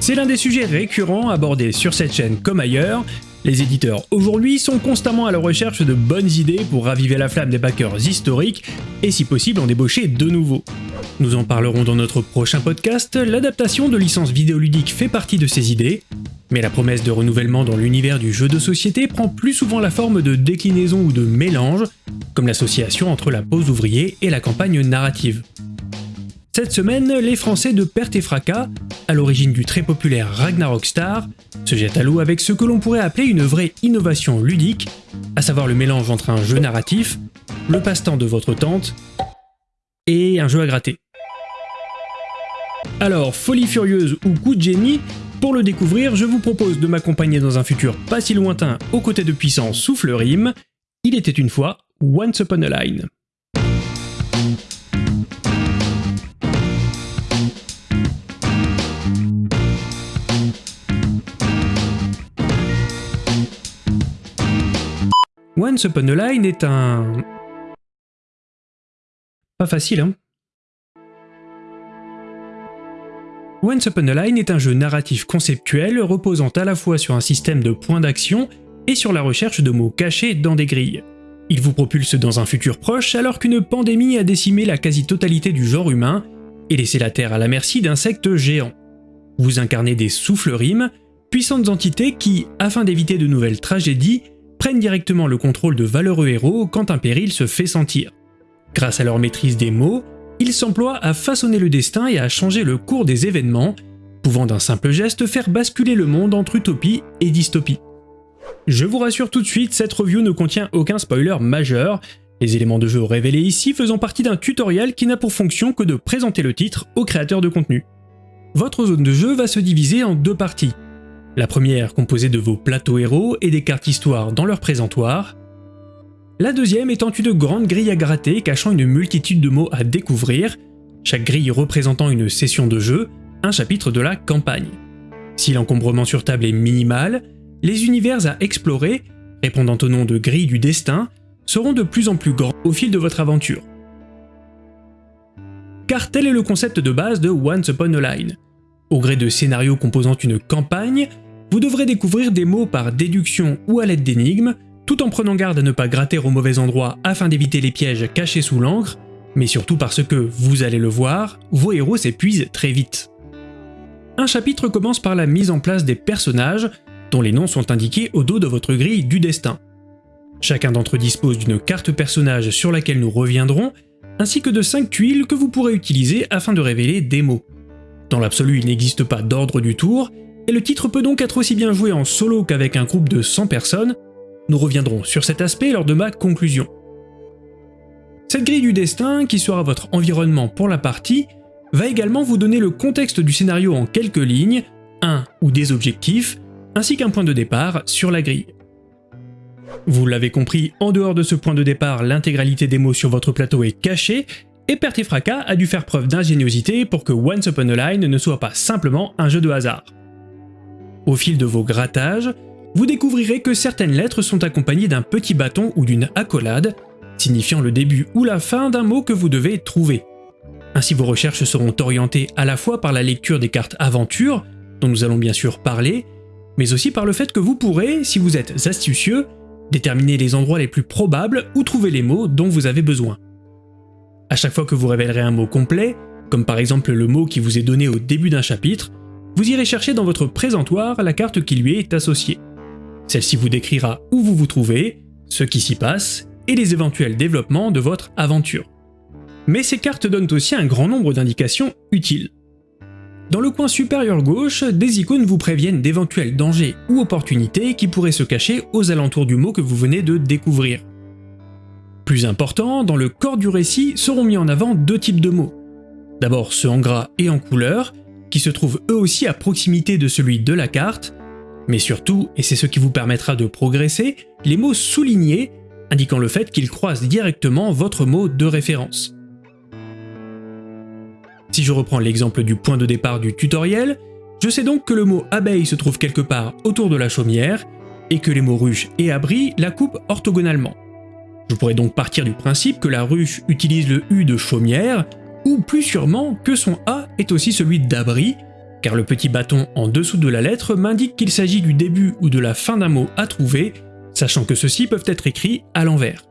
C'est l'un des sujets récurrents abordés sur cette chaîne comme ailleurs. Les éditeurs aujourd'hui sont constamment à la recherche de bonnes idées pour raviver la flamme des backers historiques et si possible en débaucher de nouveaux. Nous en parlerons dans notre prochain podcast, l'adaptation de licences vidéoludiques fait partie de ces idées, mais la promesse de renouvellement dans l'univers du jeu de société prend plus souvent la forme de déclinaison ou de mélange, comme l'association entre la pause ouvrier et la campagne narrative. Cette semaine, les Français de Perte et Fracas, à l'origine du très populaire Ragnarok Star, se jettent à l'eau avec ce que l'on pourrait appeler une vraie innovation ludique, à savoir le mélange entre un jeu narratif, le passe-temps de votre tante et un jeu à gratter. Alors, folie furieuse ou coup de génie, pour le découvrir, je vous propose de m'accompagner dans un futur pas si lointain aux côtés de puissants souffle rime. Il était une fois Once Upon a Line. Once Upon a Line est un... Pas facile, hein Once Upon a Line est un jeu narratif conceptuel reposant à la fois sur un système de points d'action et sur la recherche de mots cachés dans des grilles. Il vous propulse dans un futur proche alors qu'une pandémie a décimé la quasi-totalité du genre humain et laissé la Terre à la merci d'insectes géants. Vous incarnez des souffles-rimes, puissantes entités qui, afin d'éviter de nouvelles tragédies, prennent directement le contrôle de valeureux héros quand un péril se fait sentir. Grâce à leur maîtrise des mots, ils s'emploient à façonner le destin et à changer le cours des événements, pouvant d'un simple geste faire basculer le monde entre utopie et dystopie. Je vous rassure tout de suite, cette review ne contient aucun spoiler majeur, les éléments de jeu révélés ici faisant partie d'un tutoriel qui n'a pour fonction que de présenter le titre au créateur de contenu. Votre zone de jeu va se diviser en deux parties. La première composée de vos plateaux héros et des cartes histoire dans leur présentoir. La deuxième étant une grande grille à gratter cachant une multitude de mots à découvrir, chaque grille représentant une session de jeu, un chapitre de la campagne. Si l'encombrement sur table est minimal, les univers à explorer, répondant au nom de grille du destin, seront de plus en plus grands au fil de votre aventure. Car tel est le concept de base de Once Upon a Line. Au gré de scénarios composant une campagne, vous devrez découvrir des mots par déduction ou à l'aide d'énigmes, tout en prenant garde à ne pas gratter au mauvais endroit afin d'éviter les pièges cachés sous l'encre, mais surtout parce que, vous allez le voir, vos héros s'épuisent très vite. Un chapitre commence par la mise en place des personnages, dont les noms sont indiqués au dos de votre grille du destin. Chacun d'entre eux dispose d'une carte personnage sur laquelle nous reviendrons, ainsi que de 5 tuiles que vous pourrez utiliser afin de révéler des mots. Dans l'absolu, il n'existe pas d'ordre du tour, et le titre peut donc être aussi bien joué en solo qu'avec un groupe de 100 personnes. Nous reviendrons sur cet aspect lors de ma conclusion. Cette grille du destin, qui sera votre environnement pour la partie, va également vous donner le contexte du scénario en quelques lignes, un ou des objectifs, ainsi qu'un point de départ sur la grille. Vous l'avez compris, en dehors de ce point de départ, l'intégralité des mots sur votre plateau est cachée, et Perte Fracas a dû faire preuve d'ingéniosité pour que Once Upon a Line ne soit pas simplement un jeu de hasard. Au fil de vos grattages, vous découvrirez que certaines lettres sont accompagnées d'un petit bâton ou d'une accolade, signifiant le début ou la fin d'un mot que vous devez trouver. Ainsi vos recherches seront orientées à la fois par la lecture des cartes aventure, dont nous allons bien sûr parler, mais aussi par le fait que vous pourrez, si vous êtes astucieux, déterminer les endroits les plus probables où trouver les mots dont vous avez besoin. À chaque fois que vous révélerez un mot complet, comme par exemple le mot qui vous est donné au début d'un chapitre, vous irez chercher dans votre présentoir la carte qui lui est associée. Celle-ci vous décrira où vous vous trouvez, ce qui s'y passe, et les éventuels développements de votre aventure. Mais ces cartes donnent aussi un grand nombre d'indications utiles. Dans le coin supérieur gauche, des icônes vous préviennent d'éventuels dangers ou opportunités qui pourraient se cacher aux alentours du mot que vous venez de découvrir. Plus important, dans le corps du récit seront mis en avant deux types de mots. D'abord ceux en gras et en couleur, qui se trouvent eux aussi à proximité de celui de la carte, mais surtout, et c'est ce qui vous permettra de progresser, les mots soulignés, indiquant le fait qu'ils croisent directement votre mot de référence. Si je reprends l'exemple du point de départ du tutoriel, je sais donc que le mot abeille se trouve quelque part autour de la chaumière, et que les mots ruche et abri la coupent orthogonalement. Je pourrais donc partir du principe que la ruche utilise le U de chaumière, ou plus sûrement que son A est aussi celui d'abri, car le petit bâton en dessous de la lettre m'indique qu'il s'agit du début ou de la fin d'un mot à trouver, sachant que ceux-ci peuvent être écrits à l'envers.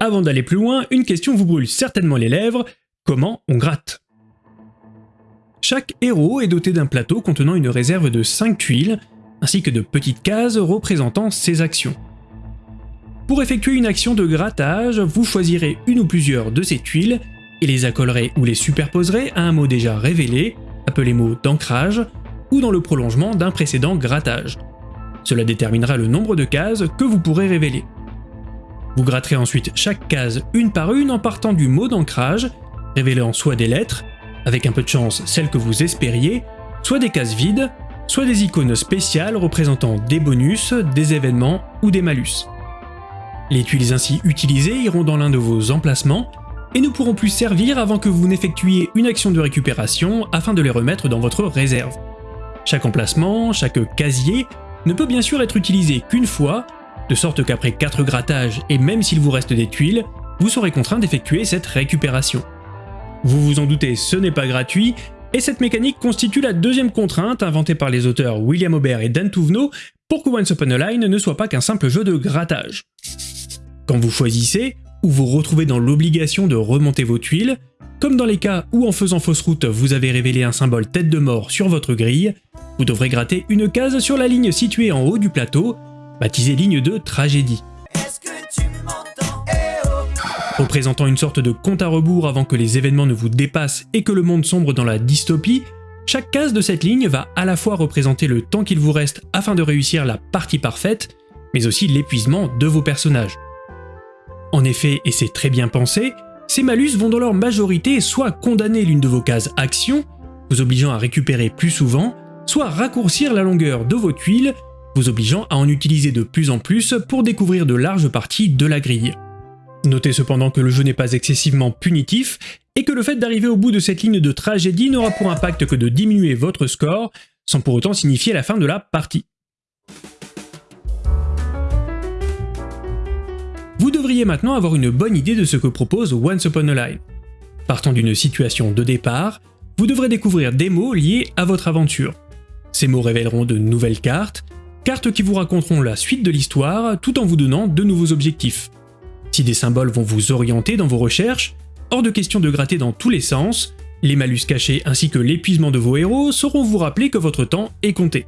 Avant d'aller plus loin, une question vous brûle certainement les lèvres, comment on gratte? Chaque héros est doté d'un plateau contenant une réserve de 5 tuiles, ainsi que de petites cases représentant ses actions. Pour effectuer une action de grattage, vous choisirez une ou plusieurs de ces tuiles et les accolerez ou les superposerez à un mot déjà révélé, appelé mot d'ancrage, ou dans le prolongement d'un précédent grattage. Cela déterminera le nombre de cases que vous pourrez révéler. Vous gratterez ensuite chaque case une par une en partant du mot d'ancrage, révélant soit des lettres, avec un peu de chance celles que vous espériez, soit des cases vides, soit des icônes spéciales représentant des bonus, des événements ou des malus. Les tuiles ainsi utilisées iront dans l'un de vos emplacements et ne pourront plus servir avant que vous n'effectuiez une action de récupération afin de les remettre dans votre réserve. Chaque emplacement, chaque casier, ne peut bien sûr être utilisé qu'une fois, de sorte qu'après 4 grattages et même s'il vous reste des tuiles, vous serez contraint d'effectuer cette récupération. Vous vous en doutez, ce n'est pas gratuit, et cette mécanique constitue la deuxième contrainte inventée par les auteurs William Aubert et Dan Touvenot pour que Once Upon a Line ne soit pas qu'un simple jeu de grattage. Quand vous choisissez, ou vous retrouvez dans l'obligation de remonter vos tuiles, comme dans les cas où en faisant fausse route vous avez révélé un symbole tête de mort sur votre grille, vous devrez gratter une case sur la ligne située en haut du plateau, baptisée ligne de tragédie. Représentant une sorte de compte à rebours avant que les événements ne vous dépassent et que le monde sombre dans la dystopie, chaque case de cette ligne va à la fois représenter le temps qu'il vous reste afin de réussir la partie parfaite, mais aussi l'épuisement de vos personnages. En effet, et c'est très bien pensé, ces malus vont dans leur majorité soit condamner l'une de vos cases action, vous obligeant à récupérer plus souvent, soit raccourcir la longueur de vos tuiles, vous obligeant à en utiliser de plus en plus pour découvrir de larges parties de la grille. Notez cependant que le jeu n'est pas excessivement punitif, et que le fait d'arriver au bout de cette ligne de tragédie n'aura pour impact que de diminuer votre score, sans pour autant signifier la fin de la partie. Vous devriez maintenant avoir une bonne idée de ce que propose Once Upon a Line. Partant d'une situation de départ, vous devrez découvrir des mots liés à votre aventure. Ces mots révéleront de nouvelles cartes, cartes qui vous raconteront la suite de l'histoire tout en vous donnant de nouveaux objectifs. Si des symboles vont vous orienter dans vos recherches, hors de question de gratter dans tous les sens, les malus cachés ainsi que l'épuisement de vos héros sauront vous rappeler que votre temps est compté.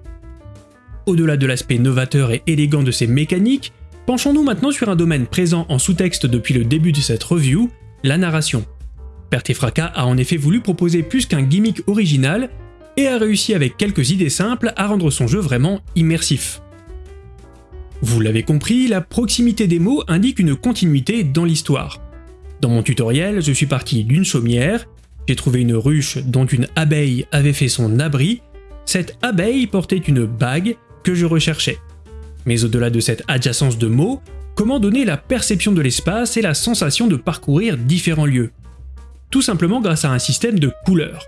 Au-delà de l'aspect novateur et élégant de ces mécaniques, Penchons-nous maintenant sur un domaine présent en sous-texte depuis le début de cette review, la narration. Fracas a en effet voulu proposer plus qu'un gimmick original et a réussi avec quelques idées simples à rendre son jeu vraiment immersif. Vous l'avez compris, la proximité des mots indique une continuité dans l'histoire. Dans mon tutoriel, je suis parti d'une chaumière, j'ai trouvé une ruche dont une abeille avait fait son abri, cette abeille portait une bague que je recherchais. Mais au-delà de cette adjacence de mots, comment donner la perception de l'espace et la sensation de parcourir différents lieux? Tout simplement grâce à un système de couleurs.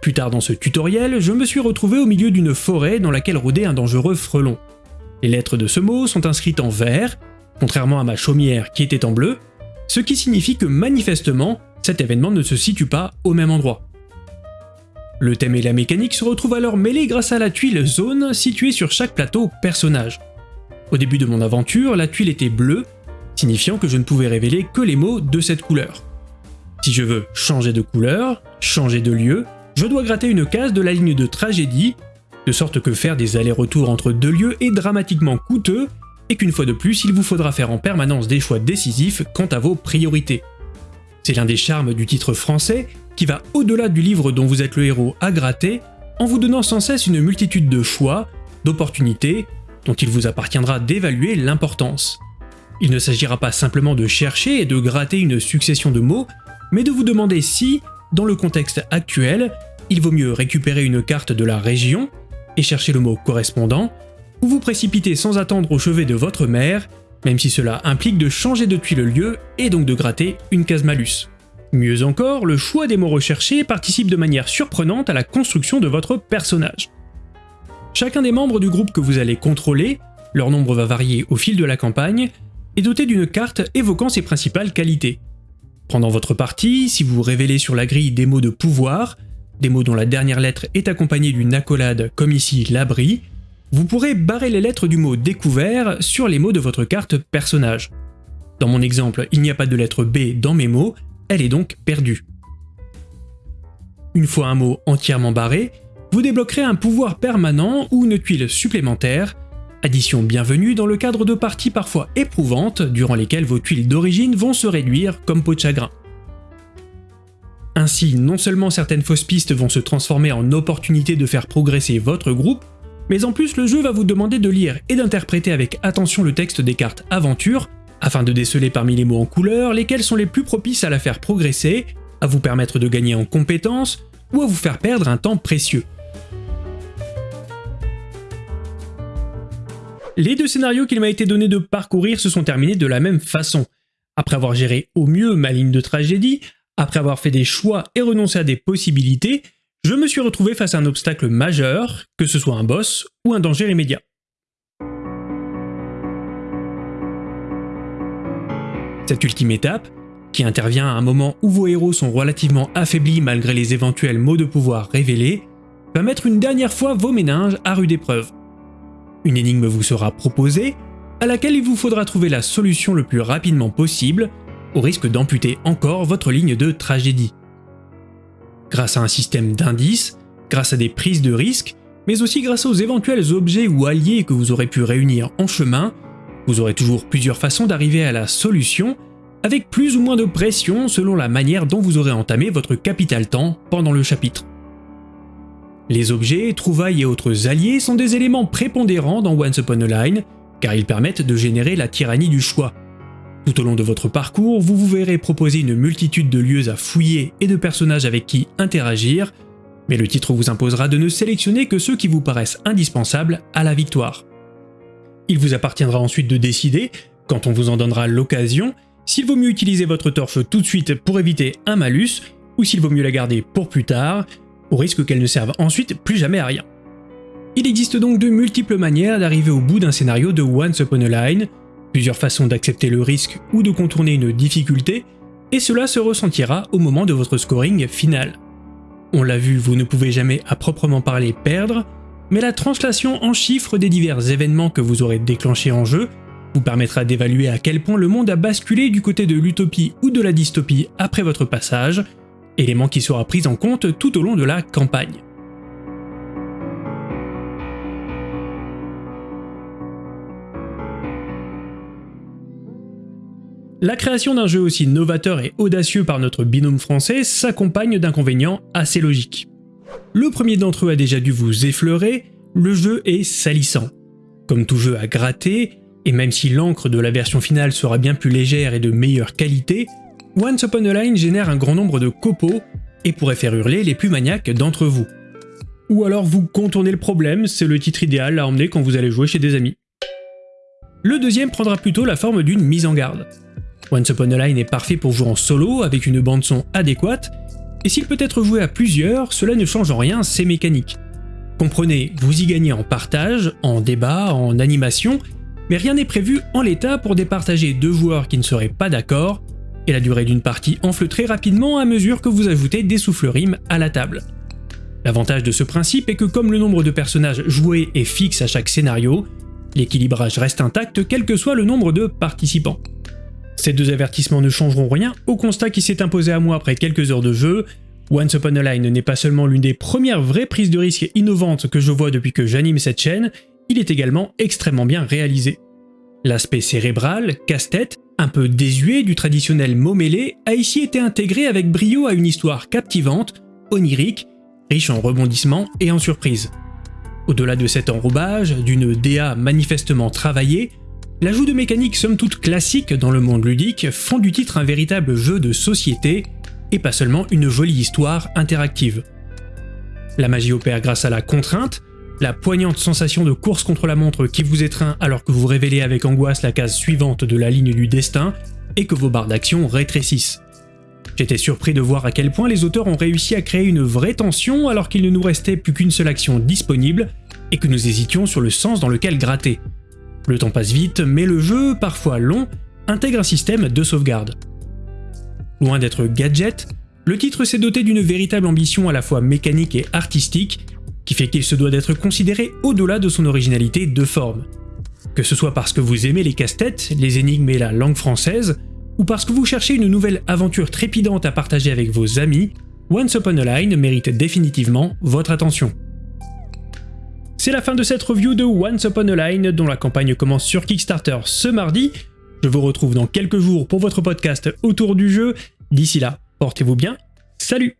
Plus tard dans ce tutoriel, je me suis retrouvé au milieu d'une forêt dans laquelle rôdait un dangereux frelon. Les lettres de ce mot sont inscrites en vert, contrairement à ma chaumière qui était en bleu, ce qui signifie que manifestement, cet événement ne se situe pas au même endroit. Le thème et la mécanique se retrouvent alors mêlés grâce à la tuile zone située sur chaque plateau personnage. Au début de mon aventure, la tuile était bleue, signifiant que je ne pouvais révéler que les mots de cette couleur. Si je veux changer de couleur, changer de lieu, je dois gratter une case de la ligne de tragédie, de sorte que faire des allers-retours entre deux lieux est dramatiquement coûteux, et qu'une fois de plus, il vous faudra faire en permanence des choix décisifs quant à vos priorités. C'est l'un des charmes du titre français, qui va au-delà du livre dont vous êtes le héros à gratter, en vous donnant sans cesse une multitude de choix, d'opportunités, dont il vous appartiendra d'évaluer l'importance. Il ne s'agira pas simplement de chercher et de gratter une succession de mots, mais de vous demander si, dans le contexte actuel, il vaut mieux récupérer une carte de la région et chercher le mot correspondant, ou vous précipiter sans attendre au chevet de votre mère, même si cela implique de changer de le lieu et donc de gratter une case malus. Mieux encore, le choix des mots recherchés participe de manière surprenante à la construction de votre personnage. Chacun des membres du groupe que vous allez contrôler, leur nombre va varier au fil de la campagne, est doté d'une carte évoquant ses principales qualités. Pendant votre partie, si vous révélez sur la grille des mots de pouvoir, des mots dont la dernière lettre est accompagnée d'une accolade comme ici l'abri, vous pourrez barrer les lettres du mot découvert sur les mots de votre carte personnage. Dans mon exemple, il n'y a pas de lettre B dans mes mots, elle est donc perdue. Une fois un mot entièrement barré, vous débloquerez un pouvoir permanent ou une tuile supplémentaire, addition bienvenue dans le cadre de parties parfois éprouvantes durant lesquelles vos tuiles d'origine vont se réduire comme peau de chagrin. Ainsi, non seulement certaines fausses pistes vont se transformer en opportunités de faire progresser votre groupe, mais en plus le jeu va vous demander de lire et d'interpréter avec attention le texte des cartes aventure, afin de déceler parmi les mots en couleur lesquels sont les plus propices à la faire progresser, à vous permettre de gagner en compétences, ou à vous faire perdre un temps précieux. Les deux scénarios qu'il m'a été donné de parcourir se sont terminés de la même façon. Après avoir géré au mieux ma ligne de tragédie, après avoir fait des choix et renoncé à des possibilités, je me suis retrouvé face à un obstacle majeur, que ce soit un boss ou un danger immédiat. Cette ultime étape, qui intervient à un moment où vos héros sont relativement affaiblis malgré les éventuels mots de pouvoir révélés, va mettre une dernière fois vos méninges à rude épreuve. Une énigme vous sera proposée, à laquelle il vous faudra trouver la solution le plus rapidement possible, au risque d'amputer encore votre ligne de tragédie grâce à un système d'indices, grâce à des prises de risques, mais aussi grâce aux éventuels objets ou alliés que vous aurez pu réunir en chemin, vous aurez toujours plusieurs façons d'arriver à la solution, avec plus ou moins de pression selon la manière dont vous aurez entamé votre capital temps pendant le chapitre. Les objets, trouvailles et autres alliés sont des éléments prépondérants dans Once Upon a Line, car ils permettent de générer la tyrannie du choix, tout au long de votre parcours, vous vous verrez proposer une multitude de lieux à fouiller et de personnages avec qui interagir, mais le titre vous imposera de ne sélectionner que ceux qui vous paraissent indispensables à la victoire. Il vous appartiendra ensuite de décider, quand on vous en donnera l'occasion, s'il vaut mieux utiliser votre torche tout de suite pour éviter un malus, ou s'il vaut mieux la garder pour plus tard, au risque qu'elle ne serve ensuite plus jamais à rien. Il existe donc de multiples manières d'arriver au bout d'un scénario de Once Upon a Line, plusieurs façons d'accepter le risque ou de contourner une difficulté, et cela se ressentira au moment de votre scoring final. On l'a vu, vous ne pouvez jamais à proprement parler perdre, mais la translation en chiffres des divers événements que vous aurez déclenchés en jeu vous permettra d'évaluer à quel point le monde a basculé du côté de l'utopie ou de la dystopie après votre passage, élément qui sera pris en compte tout au long de la campagne. La création d'un jeu aussi novateur et audacieux par notre binôme français s'accompagne d'inconvénients assez logiques. Le premier d'entre eux a déjà dû vous effleurer, le jeu est salissant. Comme tout jeu à gratter, et même si l'encre de la version finale sera bien plus légère et de meilleure qualité, Once Upon a Line génère un grand nombre de copeaux et pourrait faire hurler les plus maniaques d'entre vous. Ou alors vous contournez le problème, c'est le titre idéal à emmener quand vous allez jouer chez des amis. Le deuxième prendra plutôt la forme d'une mise en garde. Once Upon a Line est parfait pour jouer en solo avec une bande son adéquate, et s'il peut être joué à plusieurs, cela ne change en rien ses mécaniques. Comprenez, vous y gagnez en partage, en débat, en animation, mais rien n'est prévu en l'état pour départager deux joueurs qui ne seraient pas d'accord, et la durée d'une partie enfle très rapidement à mesure que vous ajoutez des souffles-rimes à la table. L'avantage de ce principe est que comme le nombre de personnages joués est fixe à chaque scénario, l'équilibrage reste intact quel que soit le nombre de participants. Ces deux avertissements ne changeront rien au constat qui s'est imposé à moi après quelques heures de jeu. Once Upon a Line n'est pas seulement l'une des premières vraies prises de risque innovantes que je vois depuis que j'anime cette chaîne, il est également extrêmement bien réalisé. L'aspect cérébral, casse-tête, un peu désuet du traditionnel mot mêlé, a ici été intégré avec brio à une histoire captivante, onirique, riche en rebondissements et en surprises. Au-delà de cet enrobage, d'une DA manifestement travaillée, L'ajout de mécaniques somme toute classiques dans le monde ludique font du titre un véritable jeu de société, et pas seulement une jolie histoire interactive. La magie opère grâce à la contrainte, la poignante sensation de course contre la montre qui vous étreint alors que vous révélez avec angoisse la case suivante de la ligne du destin, et que vos barres d'action rétrécissent. J'étais surpris de voir à quel point les auteurs ont réussi à créer une vraie tension alors qu'il ne nous restait plus qu'une seule action disponible, et que nous hésitions sur le sens dans lequel gratter. Le temps passe vite, mais le jeu, parfois long, intègre un système de sauvegarde. Loin d'être gadget, le titre s'est doté d'une véritable ambition à la fois mécanique et artistique, qui fait qu'il se doit d'être considéré au-delà de son originalité de forme. Que ce soit parce que vous aimez les casse-têtes, les énigmes et la langue française, ou parce que vous cherchez une nouvelle aventure trépidante à partager avec vos amis, Once Upon a Line mérite définitivement votre attention. C'est la fin de cette review de Once Upon a Line dont la campagne commence sur Kickstarter ce mardi. Je vous retrouve dans quelques jours pour votre podcast autour du jeu. D'ici là, portez-vous bien. Salut